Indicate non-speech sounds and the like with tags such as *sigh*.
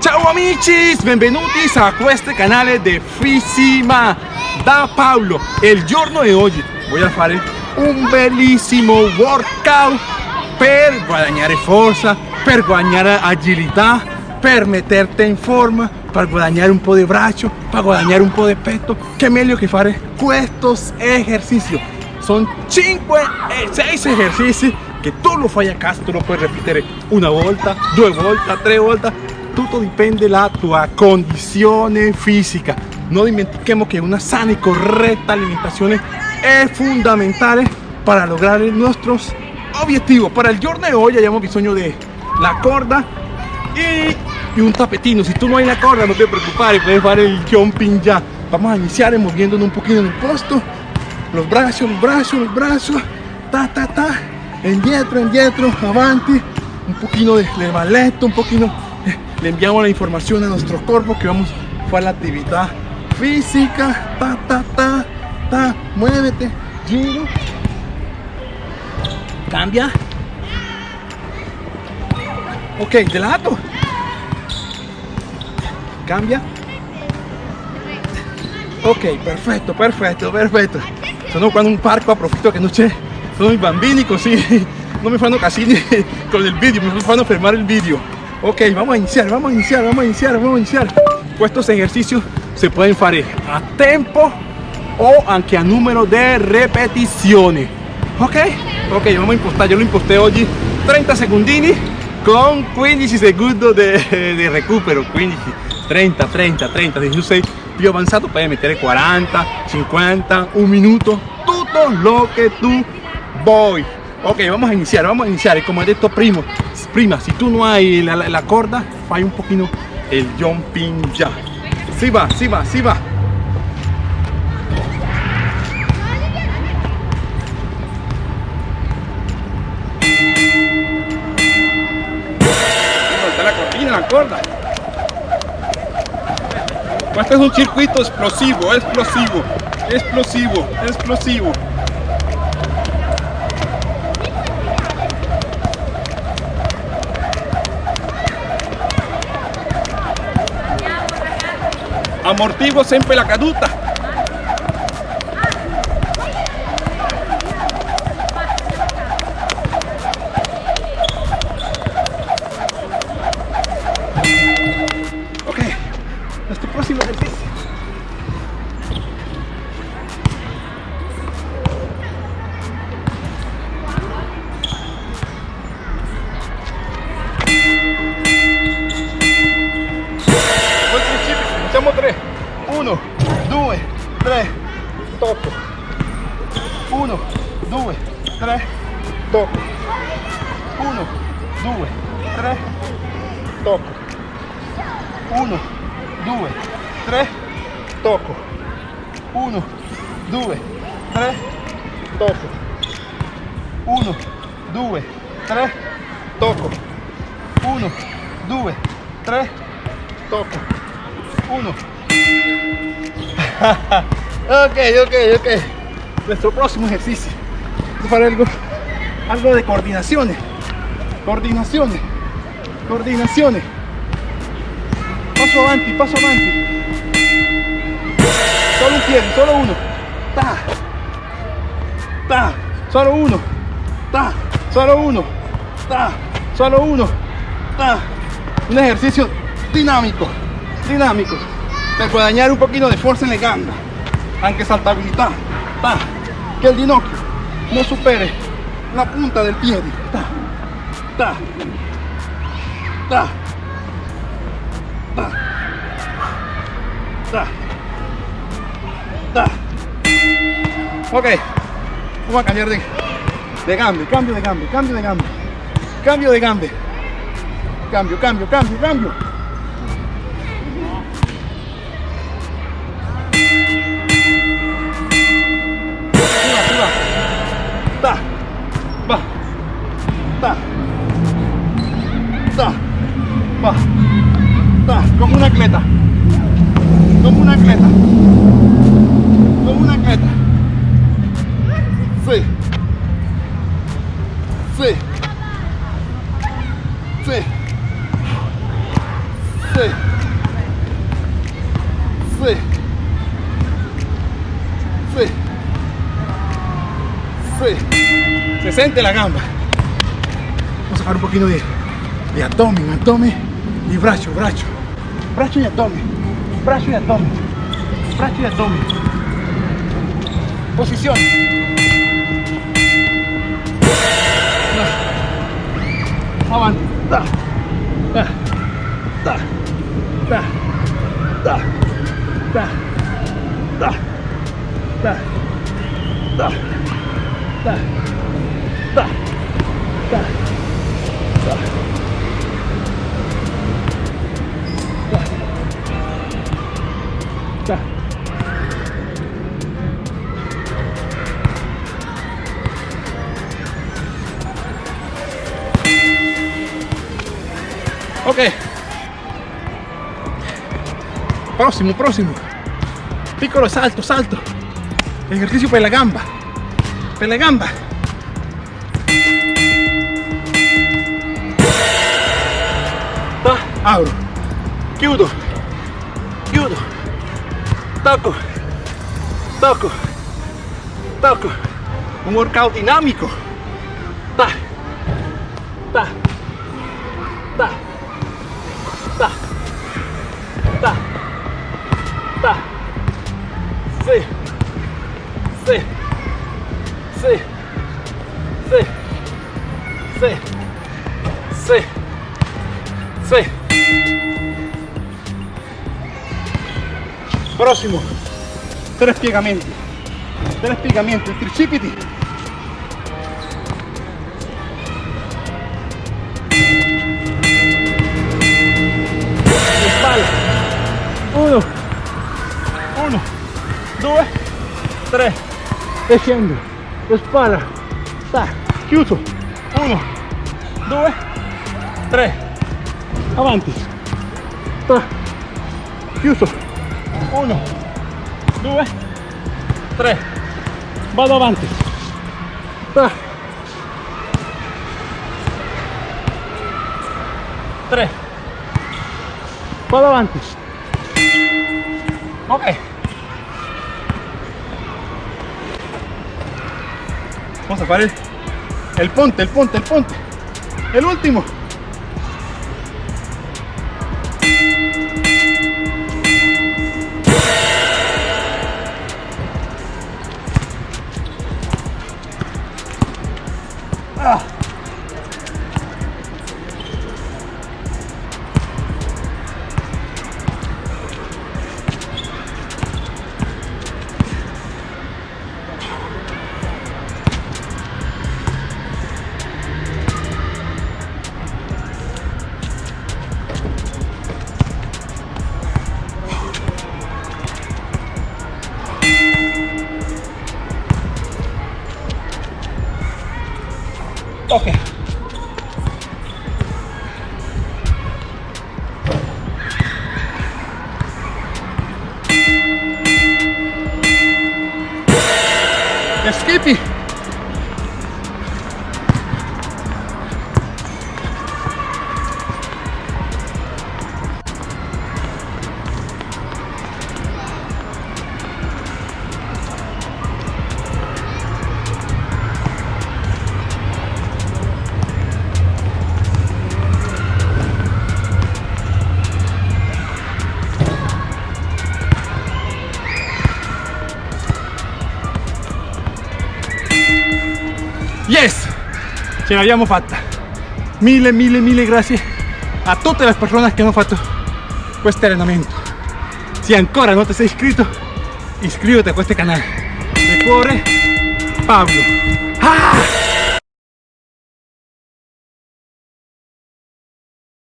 Ciao amici, benvenuti a questo canale di Fissima da Paolo. Il giorno di oggi voglio fare un bellissimo workout per guadagnare forza, per guadagnare agilità, per metterti in forma, per guadagnare un po' di braccio, per guadagnare un po' di petto. Che meglio che fare questos ejercicios. Son 5 e 6 ejercicios che tu lo fai a casa, tu lo puoi ripetere una volta, due volte, tre volte. Tutto dipende dalla tua condizione fisica. Non dimentichiamo che una sana e corretta alimentazione è fondamentale para lograr nuestros objetivos. Para el giorno de hoy hayamos bisogno de la corda y, y, un tapetino. Si tú no hay la corda, no te preocupes, puedes hacer el jumping ya. Vamos a iniciar moviéndonos un poquito en el posto. Los brazos, los brazos, los brazos. Ta, ta, ta. Indietro, indietro, avanti. Un poquito de, de un poquito. Le enviamos la información a nuestro cuerpo que vamos a hacer la actividad física. Ta, ta, ta, ta. Muévete, giro. Cambia. Ok, de lado. Cambia. Ok, perfetto, perfetto, perfetto. Sono qua in un parco, approfitto che non c'è. Sono i bambini così non mi fanno casini *laughs* con il video, mi fanno fermare il video. Ok, vamos a iniciar, vamos a iniciar, vamos a iniciar, vamos a iniciar. Estos ejercicios se pueden fare a tempo o anche a numero di ripetizioni. Ok? Ok, vamos a impostar, yo lo imposté oggi 30 secundini con 15 secondi di recupero, 15, 30, 30, 30, se tu sei più avanzato puoi mettere 40, 50, un minuto, tutto lo che tu vuoi. Ok, vamos a iniciar, vamos a iniciar. Como he dicho primo, prima, si tú no hay la, la, la corda, fai un poquito el jumping ya. Si va, si va, si va. la cortina, la corda. Este es un circuito explosivo, explosivo, explosivo, explosivo. Amortiguo sempre la caduta. 3, tocco. 1, 2, 3, tocco. 1, 2, 3, tocco. 1, 2, 3, tocco. 1, 2, 3, tocco. 1, 2, 3, tocco. 1, 2, 3, tocco. 1. *laughs* ok, ok, ok. Nuestro próximo ejercicio. Es para algo, algo de coordinaciones. Coordinaciones. Coordinaciones. Paso avanti, paso avanti. Solo un pie, solo uno. Ta. Ta. Solo uno. Ta. Solo uno. Ta. Solo uno. Ta. Un ejercicio dinámico. Dinámico. Per guadagnare un pochino di forza nelle gambe. Anche saltabilità. Ta. Che il ginocchio non superi la punta del piede. Ta. Ta. Ta. Ta. Ta. Ta. Ok, vamos a cambiar de, de gambe, cambio de gambe, cambio de gambe, cambio de gambe, cambio, cambio, cambio, cambio. Ta, va, como una atleta. Como una atleta. Como una atleta. Sí. Sí. Sí. Sí. Sí. Sí. Sí. Se siente la gamba. Vamos a sacar un poquito de di abdomen, abdomen y braccio, braccio. Braccio y abdomen, braccio y abdomen, braccio y abdomen. Posición. Avanti. Da. Da. Da. Da. Da. Da. Da. Da. Da. Da. Da. Ok. Próximo, próximo. Piccolo salto, salto. Ejercicio per la gamba. Per la gamba. Ta, apro. Chiudo. Chiudo. Tocco. Tocco. Tocco. Un workout dinamico. Prossimo. Tre piegamenti. Tre piegamenti. Tricipiti. Le spalle. Uno. Uno. Due. Tre. E scendo. Le spalla. Sta. Chiuso. Uno. Due. Tre. Avanti. Sta. Chiuso. Uno. Due. Tre. Vado avanti. Sta. Tre. Vado avanti. Ok. Vamos a fare el ponte, el ponte, el ponte. El último. Okay. Escapee! Ce l'abbiamo fatta. Mille, mille, mille grazie a tutte le persone che hanno fatto questo allenamento. Se ancora non ti sei iscritto, iscriviti a questo canale. De cuore, Pablo. Ah!